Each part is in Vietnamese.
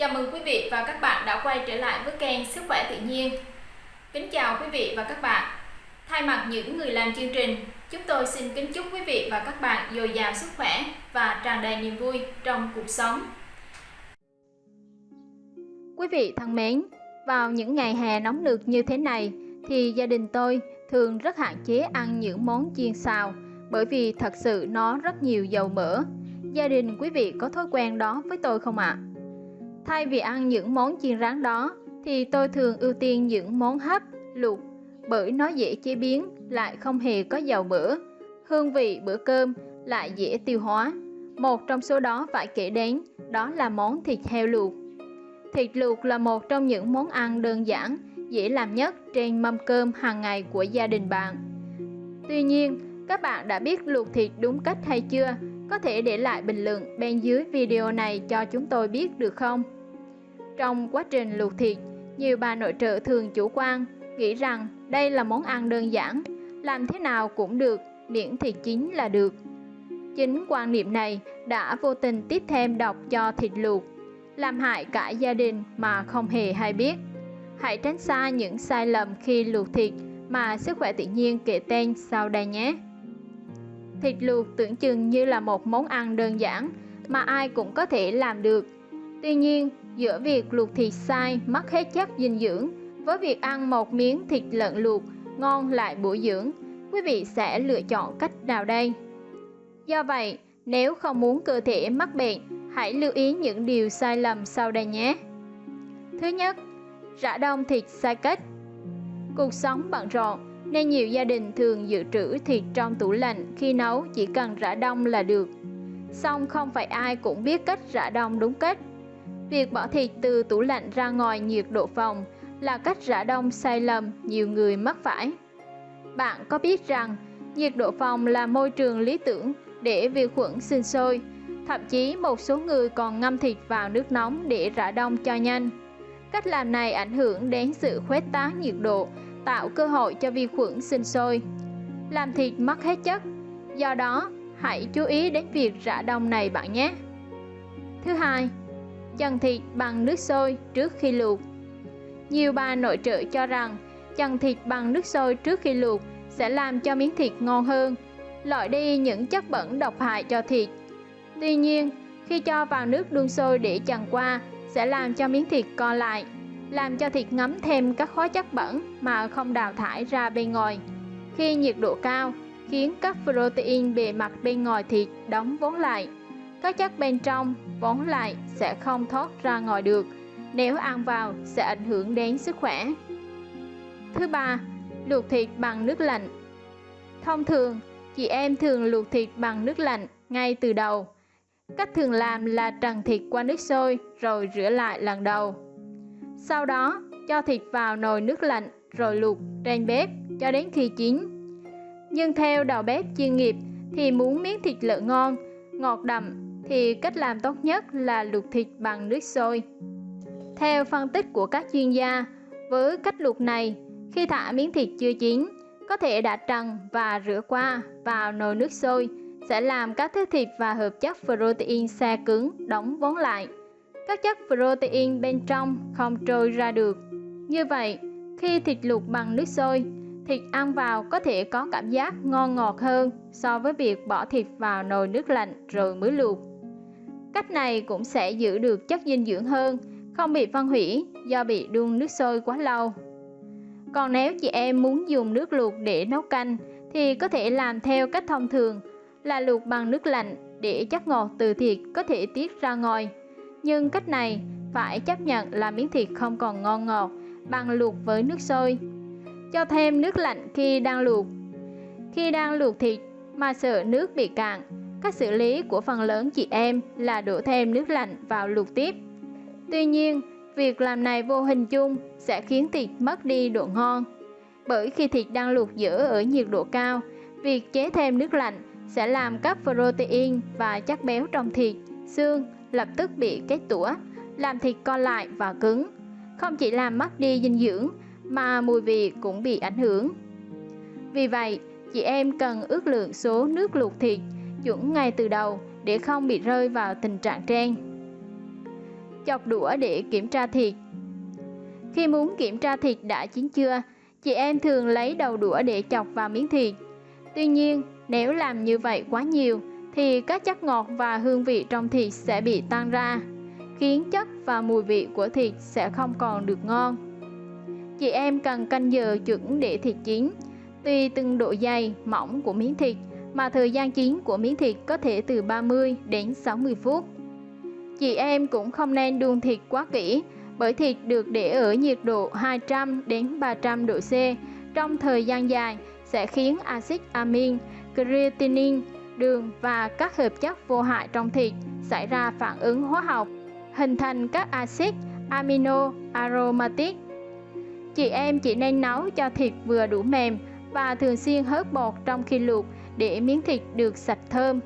Chào mừng quý vị và các bạn đã quay trở lại với kênh Sức khỏe tự nhiên. Kính chào quý vị và các bạn. Thay mặt những người làm chương trình, chúng tôi xin kính chúc quý vị và các bạn dồi dào sức khỏe và tràn đầy niềm vui trong cuộc sống. Quý vị thân mến, vào những ngày hè nóng nực như thế này thì gia đình tôi thường rất hạn chế ăn những món chiên xào bởi vì thật sự nó rất nhiều dầu mỡ. Gia đình quý vị có thói quen đó với tôi không ạ? À? Thay vì ăn những món chiên rán đó thì tôi thường ưu tiên những món hấp, luộc bởi nó dễ chế biến lại không hề có dầu mỡ. Hương vị bữa cơm lại dễ tiêu hóa. Một trong số đó phải kể đến đó là món thịt heo luộc. Thịt luộc là một trong những món ăn đơn giản, dễ làm nhất trên mâm cơm hàng ngày của gia đình bạn. Tuy nhiên, các bạn đã biết luộc thịt đúng cách hay chưa? Có thể để lại bình luận bên dưới video này cho chúng tôi biết được không? Trong quá trình luộc thịt, nhiều bà nội trợ thường chủ quan, nghĩ rằng đây là món ăn đơn giản, làm thế nào cũng được, miễn thịt chín là được. Chính quan niệm này đã vô tình tiếp thêm độc cho thịt luộc, làm hại cả gia đình mà không hề hay biết. Hãy tránh xa những sai lầm khi luộc thịt mà sức khỏe tự nhiên kể tên sau đây nhé. Thịt luộc tưởng chừng như là một món ăn đơn giản mà ai cũng có thể làm được. Tuy nhiên, giữa việc luộc thịt sai mất hết chất dinh dưỡng với việc ăn một miếng thịt lợn luộc ngon lại bổ dưỡng, quý vị sẽ lựa chọn cách nào đây? Do vậy, nếu không muốn cơ thể mắc bệnh, hãy lưu ý những điều sai lầm sau đây nhé. Thứ nhất, rã đông thịt sai cách. Cuộc sống bận rộn nên nhiều gia đình thường dự trữ thịt trong tủ lạnh khi nấu chỉ cần rã đông là được. Song không phải ai cũng biết cách rã đông đúng cách. Việc bỏ thịt từ tủ lạnh ra ngoài nhiệt độ phòng là cách rã đông sai lầm nhiều người mắc phải. Bạn có biết rằng nhiệt độ phòng là môi trường lý tưởng để vi khuẩn sinh sôi, thậm chí một số người còn ngâm thịt vào nước nóng để rã đông cho nhanh. Cách làm này ảnh hưởng đến sự khuếch tán nhiệt độ tạo cơ hội cho vi khuẩn sinh sôi, làm thịt mất hết chất. Do đó, hãy chú ý đến việc rã đông này bạn nhé. Thứ hai, chần thịt bằng nước sôi trước khi luộc. Nhiều bà nội trợ cho rằng chần thịt bằng nước sôi trước khi luộc sẽ làm cho miếng thịt ngon hơn, loại đi những chất bẩn độc hại cho thịt. Tuy nhiên, khi cho vào nước đun sôi để chần qua sẽ làm cho miếng thịt co lại làm cho thịt ngấm thêm các hóa chất bẩn mà không đào thải ra bên ngoài. Khi nhiệt độ cao, khiến các protein bề mặt bên ngoài thịt đóng vốn lại. Các chất bên trong vốn lại sẽ không thoát ra ngoài được, nếu ăn vào sẽ ảnh hưởng đến sức khỏe. Thứ ba, luộc thịt bằng nước lạnh. Thông thường, chị em thường luộc thịt bằng nước lạnh ngay từ đầu. Cách thường làm là trần thịt qua nước sôi rồi rửa lại lần đầu. Sau đó, cho thịt vào nồi nước lạnh rồi luộc trên bếp cho đến khi chín. Nhưng theo đầu bếp chuyên nghiệp thì muốn miếng thịt lợn ngon, ngọt đậm thì cách làm tốt nhất là luộc thịt bằng nước sôi. Theo phân tích của các chuyên gia, với cách luộc này, khi thả miếng thịt chưa chín, có thể đã trần và rửa qua vào nồi nước sôi sẽ làm các thứ thịt và hợp chất protein xe cứng đóng vốn lại các chất protein bên trong không trôi ra được. Như vậy, khi thịt luộc bằng nước sôi, thịt ăn vào có thể có cảm giác ngon ngọt hơn so với việc bỏ thịt vào nồi nước lạnh rồi mới luộc. Cách này cũng sẽ giữ được chất dinh dưỡng hơn, không bị phân hủy do bị đun nước sôi quá lâu. Còn nếu chị em muốn dùng nước luộc để nấu canh thì có thể làm theo cách thông thường là luộc bằng nước lạnh để chất ngọt từ thịt có thể tiết ra ngoài nhưng cách này phải chấp nhận là miếng thịt không còn ngon ngọt bằng luộc với nước sôi. Cho thêm nước lạnh khi đang luộc. Khi đang luộc thịt mà sợ nước bị cạn, cách xử lý của phần lớn chị em là đổ thêm nước lạnh vào luộc tiếp. Tuy nhiên, việc làm này vô hình chung sẽ khiến thịt mất đi độ ngon. Bởi khi thịt đang luộc giữ ở nhiệt độ cao, việc chế thêm nước lạnh sẽ làm các protein và chất béo trong thịt, xương lập tức bị kết tủa, làm thịt co lại và cứng. Không chỉ làm mất đi dinh dưỡng mà mùi vị cũng bị ảnh hưởng. Vì vậy, chị em cần ước lượng số nước luộc thịt chuẩn ngay từ đầu để không bị rơi vào tình trạng trên. chọc đũa để kiểm tra thịt. Khi muốn kiểm tra thịt đã chín chưa, chị em thường lấy đầu đũa để chọc vào miếng thịt. Tuy nhiên, nếu làm như vậy quá nhiều thì các chất ngọt và hương vị trong thịt sẽ bị tan ra, khiến chất và mùi vị của thịt sẽ không còn được ngon. Chị em cần canh giờ chuẩn để thịt chín, tùy từng độ dày, mỏng của miếng thịt mà thời gian chín của miếng thịt có thể từ 30 đến 60 phút. Chị em cũng không nên đun thịt quá kỹ bởi thịt được để ở nhiệt độ 200 đến 300 độ C trong thời gian dài sẽ khiến axit amin, creatinine, đường và các hợp chất vô hại trong thịt xảy ra phản ứng hóa học, hình thành các axit amino aromatic. Chị em chỉ nên nấu cho thịt vừa đủ mềm và thường xuyên hớt bột trong khi luộc để miếng thịt được sạch thơm.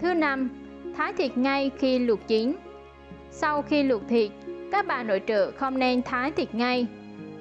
Thứ năm, thái thịt ngay khi luộc chín. Sau khi luộc thịt, các bà nội trợ không nên thái thịt ngay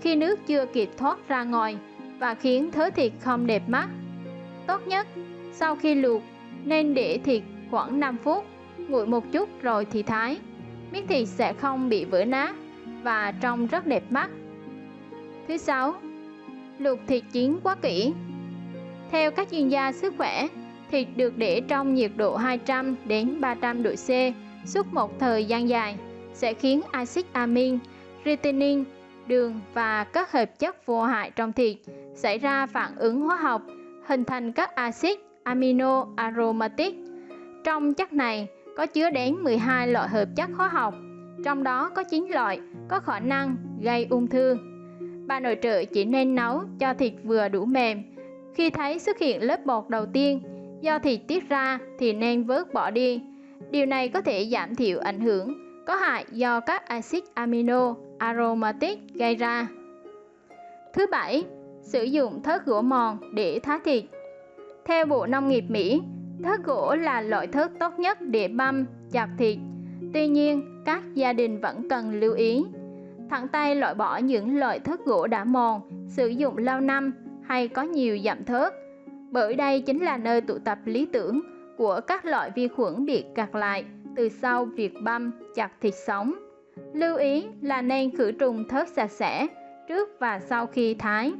khi nước chưa kịp thoát ra ngoài và khiến thớ thịt không đẹp mắt. Tốt nhất, sau khi luộc, nên để thịt khoảng 5 phút, nguội một chút rồi thì thái. Miếng thịt sẽ không bị vỡ nát và trông rất đẹp mắt. Thứ sáu, luộc thịt chín quá kỹ. Theo các chuyên gia sức khỏe, thịt được để trong nhiệt độ 200 đến 300 độ C suốt một thời gian dài sẽ khiến axit amin, retinin đường và các hợp chất vô hại trong thịt xảy ra phản ứng hóa học, hình thành các axit amino aromatic. Trong chất này có chứa đến 12 loại hợp chất hóa học, trong đó có 9 loại có khả năng gây ung thư. Bà nội trợ chỉ nên nấu cho thịt vừa đủ mềm. Khi thấy xuất hiện lớp bột đầu tiên, do thịt tiết ra thì nên vớt bỏ đi. Điều này có thể giảm thiểu ảnh hưởng có hại do các axit amino aromatic gây ra. Thứ bảy, sử dụng thớt gỗ mòn để thái thịt. Theo Bộ Nông nghiệp Mỹ, thớt gỗ là loại thớt tốt nhất để băm, chặt thịt. Tuy nhiên, các gia đình vẫn cần lưu ý. Thẳng tay loại bỏ những loại thớt gỗ đã mòn, sử dụng lâu năm hay có nhiều giảm thớt, bởi đây chính là nơi tụ tập lý tưởng của các loại vi khuẩn bị gạt lại từ sau việc băm chặt thịt sống. Lưu ý là nên khử trùng thớt sạch sẽ trước và sau khi thái.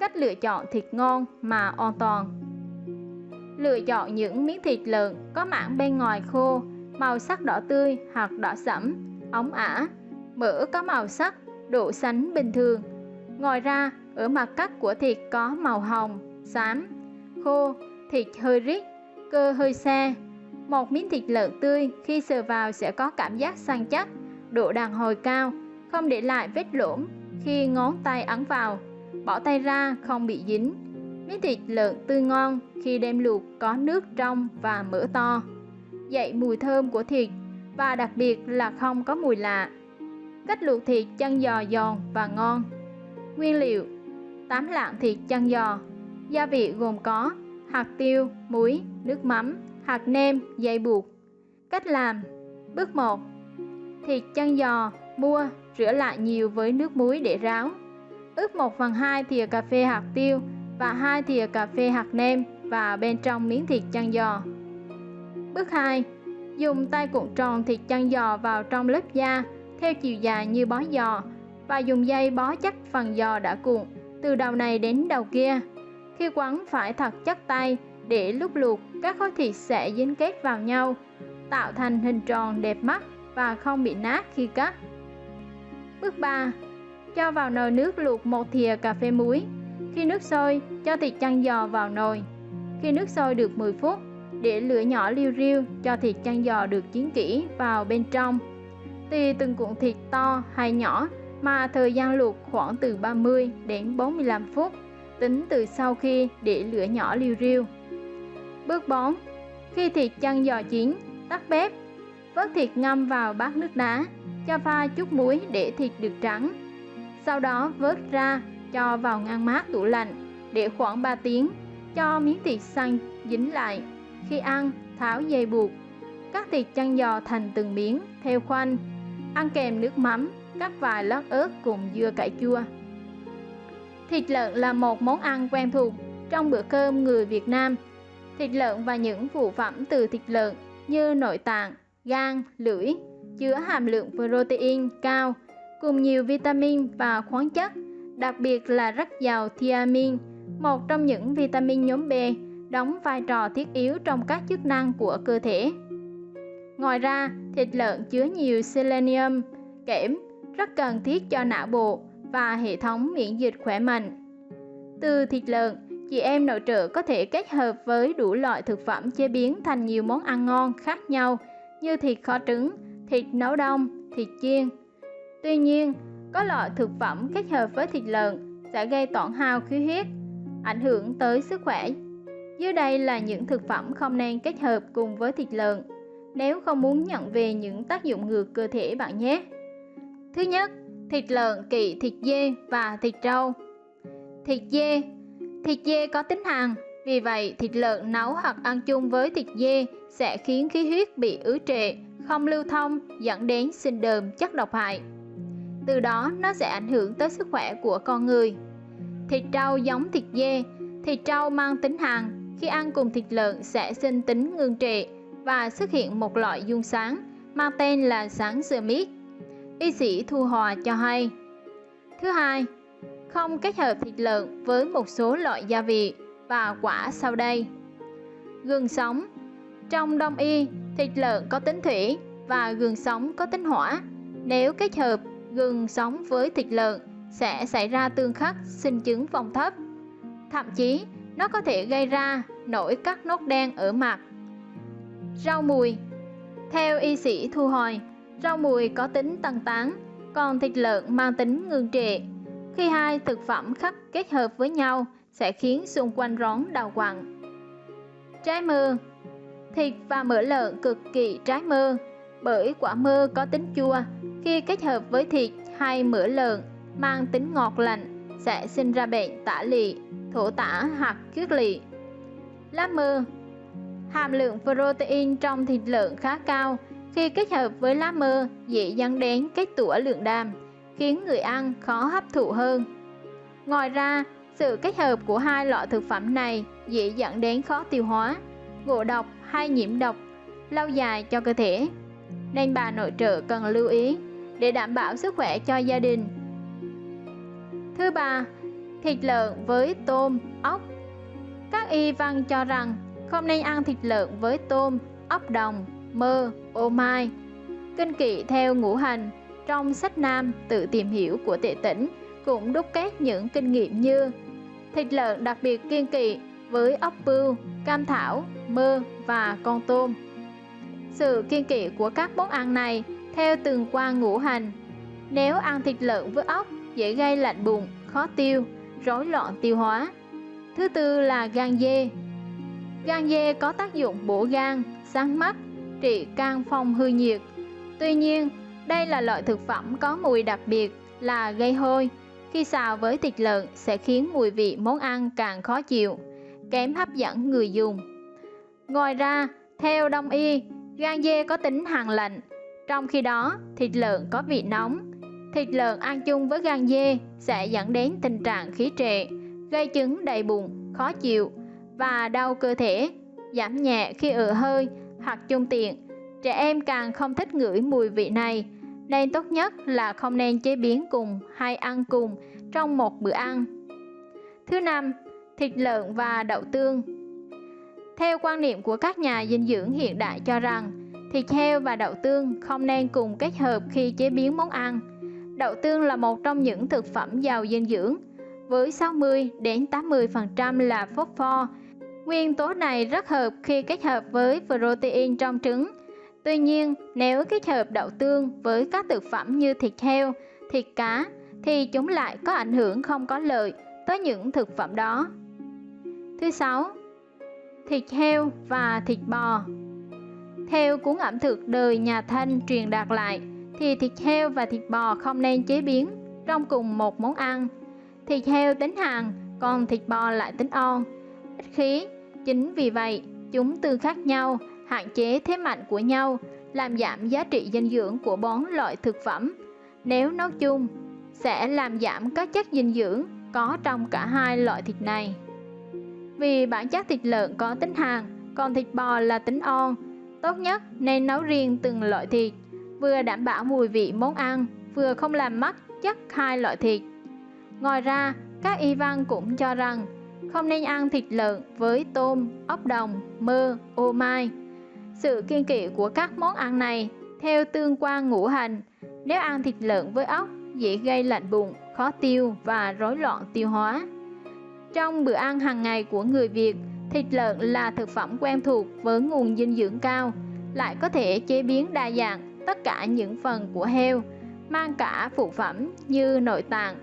Cách lựa chọn thịt ngon mà an toàn Lựa chọn những miếng thịt lợn có mảng bên ngoài khô, màu sắc đỏ tươi hoặc đỏ sẫm, ống ả, mỡ có màu sắc, độ sánh bình thường. Ngoài ra, ở mặt cắt của thịt có màu hồng, xám, khô, thịt hơi rít, cơ hơi xe. Một miếng thịt lợn tươi khi sờ vào sẽ có cảm giác săn chắc, độ đàn hồi cao, không để lại vết lỗm khi ngón tay ấn vào, bỏ tay ra không bị dính. Miếng thịt lợn tươi ngon khi đem luộc có nước trong và mỡ to, dậy mùi thơm của thịt và đặc biệt là không có mùi lạ. Cách luộc thịt chân giò giòn và ngon. Nguyên liệu: 8 lạng thịt chân giò. Gia vị gồm có hạt tiêu, muối, nước mắm, hạt nêm, dây buộc. Cách làm: Bước 1. Thịt chân giò mua, rửa lại nhiều với nước muối để ráo. Ướp 1 phần 2 thìa cà phê hạt tiêu và 2 thìa cà phê hạt nêm vào bên trong miếng thịt chân giò. Bước 2. Dùng tay cuộn tròn thịt chân giò vào trong lớp da theo chiều dài như bó giò và dùng dây bó chắc phần giò đã cuộn từ đầu này đến đầu kia. Khi quấn phải thật chắc tay để lúc luộc các khối thịt sẽ dính kết vào nhau, tạo thành hình tròn đẹp mắt và không bị nát khi cắt. Bước 3. Cho vào nồi nước luộc một thìa cà phê muối. Khi nước sôi, cho thịt chăn giò vào nồi. Khi nước sôi được 10 phút, để lửa nhỏ liu riu cho thịt chăn giò được chín kỹ vào bên trong. Tùy từng cuộn thịt to hay nhỏ mà thời gian luộc khoảng từ 30 đến 45 phút, tính từ sau khi để lửa nhỏ liu riu. Bước 4. Khi thịt chăn giò chín, tắt bếp, vớt thịt ngâm vào bát nước đá, cho pha chút muối để thịt được trắng. Sau đó vớt ra, cho vào ngăn mát tủ lạnh, để khoảng 3 tiếng, cho miếng thịt xanh dính lại. Khi ăn, tháo dây buộc, cắt thịt chăn giò thành từng miếng theo khoanh, ăn kèm nước mắm, cắt vài lát ớt cùng dưa cải chua. Thịt lợn là một món ăn quen thuộc trong bữa cơm người Việt Nam. Thịt lợn và những phụ phẩm từ thịt lợn như nội tạng, gan, lưỡi chứa hàm lượng protein cao cùng nhiều vitamin và khoáng chất, đặc biệt là rất giàu thiamin, một trong những vitamin nhóm B đóng vai trò thiết yếu trong các chức năng của cơ thể. Ngoài ra, thịt lợn chứa nhiều selenium, kẽm rất cần thiết cho não bộ và hệ thống miễn dịch khỏe mạnh. Từ thịt lợn, chị em nội trợ có thể kết hợp với đủ loại thực phẩm chế biến thành nhiều món ăn ngon khác nhau như thịt kho trứng, thịt nấu đông, thịt chiên. Tuy nhiên, có loại thực phẩm kết hợp với thịt lợn sẽ gây tổn hao khí huyết, ảnh hưởng tới sức khỏe. Dưới đây là những thực phẩm không nên kết hợp cùng với thịt lợn nếu không muốn nhận về những tác dụng ngược cơ thể bạn nhé. Thứ nhất, thịt lợn kỵ thịt dê và thịt trâu. Thịt dê Thịt dê có tính hàn, vì vậy thịt lợn nấu hoặc ăn chung với thịt dê sẽ khiến khí huyết bị ứ trệ, không lưu thông dẫn đến sinh đờm chất độc hại. Từ đó nó sẽ ảnh hưởng tới sức khỏe của con người. Thịt trâu giống thịt dê, thịt trâu mang tính hàn, khi ăn cùng thịt lợn sẽ sinh tính ngưng trệ và xuất hiện một loại dung sáng mang tên là sáng mít. Y sĩ Thu Hòa cho hay. Thứ hai, không kết hợp thịt lợn với một số loại gia vị và quả sau đây. Gừng sống Trong đông y, thịt lợn có tính thủy và gừng sống có tính hỏa. Nếu kết hợp gừng sống với thịt lợn sẽ xảy ra tương khắc sinh chứng vòng thấp. Thậm chí, nó có thể gây ra nổi các nốt đen ở mặt. Rau mùi Theo y sĩ Thu Hồi, rau mùi có tính tăng tán, còn thịt lợn mang tính ngưng trệ khi hai thực phẩm khắc kết hợp với nhau sẽ khiến xung quanh rón đau quặn. Trái mơ Thịt và mỡ lợn cực kỳ trái mơ bởi quả mơ có tính chua khi kết hợp với thịt hay mỡ lợn mang tính ngọt lạnh sẽ sinh ra bệnh tả lị, thổ tả hoặc kiết lị. Lá mơ Hàm lượng protein trong thịt lợn khá cao khi kết hợp với lá mơ dễ dẫn đến kết tủa lượng đàm khiến người ăn khó hấp thụ hơn. Ngoài ra, sự kết hợp của hai loại thực phẩm này dễ dẫn đến khó tiêu hóa, ngộ độc hay nhiễm độc lâu dài cho cơ thể. Nên bà nội trợ cần lưu ý để đảm bảo sức khỏe cho gia đình. Thứ ba, thịt lợn với tôm, ốc. Các y văn cho rằng không nên ăn thịt lợn với tôm, ốc đồng, mơ, ô mai. Kinh kỵ theo ngũ hành trong sách Nam tự tìm hiểu của tệ tỉnh cũng đúc kết những kinh nghiệm như thịt lợn đặc biệt kiên kỵ với ốc bươu, cam thảo, mơ và con tôm. Sự kiên kỵ của các món ăn này theo từng quan ngũ hành. Nếu ăn thịt lợn với ốc dễ gây lạnh bụng, khó tiêu, rối loạn tiêu hóa. Thứ tư là gan dê. Gan dê có tác dụng bổ gan, sáng mắt, trị can phong hư nhiệt. Tuy nhiên, đây là loại thực phẩm có mùi đặc biệt là gây hôi. Khi xào với thịt lợn sẽ khiến mùi vị món ăn càng khó chịu, kém hấp dẫn người dùng. Ngoài ra, theo đông y, gan dê có tính hàn lạnh, trong khi đó thịt lợn có vị nóng. Thịt lợn ăn chung với gan dê sẽ dẫn đến tình trạng khí trệ, gây chứng đầy bụng, khó chịu và đau cơ thể, giảm nhẹ khi ở hơi hoặc chung tiện. Trẻ em càng không thích ngửi mùi vị này nên tốt nhất là không nên chế biến cùng hay ăn cùng trong một bữa ăn. Thứ năm, thịt lợn và đậu tương. Theo quan niệm của các nhà dinh dưỡng hiện đại cho rằng, thịt heo và đậu tương không nên cùng kết hợp khi chế biến món ăn. Đậu tương là một trong những thực phẩm giàu dinh dưỡng, với 60 đến 80% là phốt pho. Nguyên tố này rất hợp khi kết hợp với protein trong trứng Tuy nhiên, nếu kết hợp đậu tương với các thực phẩm như thịt heo, thịt cá thì chúng lại có ảnh hưởng không có lợi tới những thực phẩm đó. Thứ sáu, thịt heo và thịt bò. Theo cuốn ẩm thực đời nhà Thanh truyền đạt lại thì thịt heo và thịt bò không nên chế biến trong cùng một món ăn. Thịt heo tính hàn, còn thịt bò lại tính on, ít khí. Chính vì vậy, chúng tương khác nhau hạn chế thế mạnh của nhau, làm giảm giá trị dinh dưỡng của bốn loại thực phẩm. Nếu nấu chung, sẽ làm giảm các chất dinh dưỡng có trong cả hai loại thịt này. Vì bản chất thịt lợn có tính hàn, còn thịt bò là tính on, tốt nhất nên nấu riêng từng loại thịt. vừa đảm bảo mùi vị món ăn, vừa không làm mất chất hai loại thịt. Ngoài ra, các y văn cũng cho rằng không nên ăn thịt lợn với tôm, ốc đồng, mơ, ô mai. Sự kiên kỵ của các món ăn này theo tương quan ngũ hành, nếu ăn thịt lợn với ốc dễ gây lạnh bụng, khó tiêu và rối loạn tiêu hóa. Trong bữa ăn hàng ngày của người Việt, thịt lợn là thực phẩm quen thuộc với nguồn dinh dưỡng cao, lại có thể chế biến đa dạng tất cả những phần của heo, mang cả phụ phẩm như nội tạng,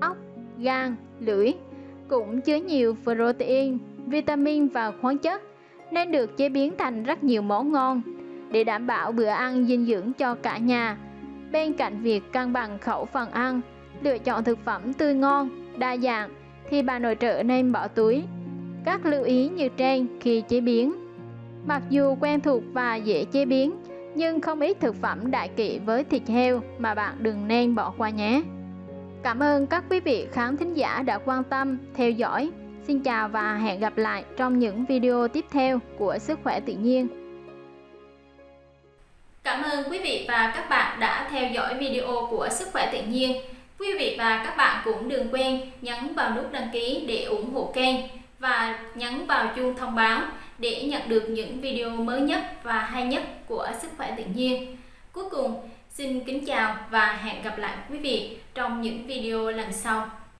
ốc, gan, lưỡi, cũng chứa nhiều protein, vitamin và khoáng chất, nên được chế biến thành rất nhiều món ngon để đảm bảo bữa ăn dinh dưỡng cho cả nhà. Bên cạnh việc cân bằng khẩu phần ăn, lựa chọn thực phẩm tươi ngon, đa dạng thì bà nội trợ nên bỏ túi. Các lưu ý như trên khi chế biến. Mặc dù quen thuộc và dễ chế biến, nhưng không ít thực phẩm đại kỵ với thịt heo mà bạn đừng nên bỏ qua nhé. Cảm ơn các quý vị khán thính giả đã quan tâm, theo dõi. Xin chào và hẹn gặp lại trong những video tiếp theo của Sức khỏe tự nhiên. Cảm ơn quý vị và các bạn đã theo dõi video của Sức khỏe tự nhiên. Quý vị và các bạn cũng đừng quên nhấn vào nút đăng ký để ủng hộ kênh và nhấn vào chuông thông báo để nhận được những video mới nhất và hay nhất của Sức khỏe tự nhiên. Cuối cùng, xin kính chào và hẹn gặp lại quý vị trong những video lần sau.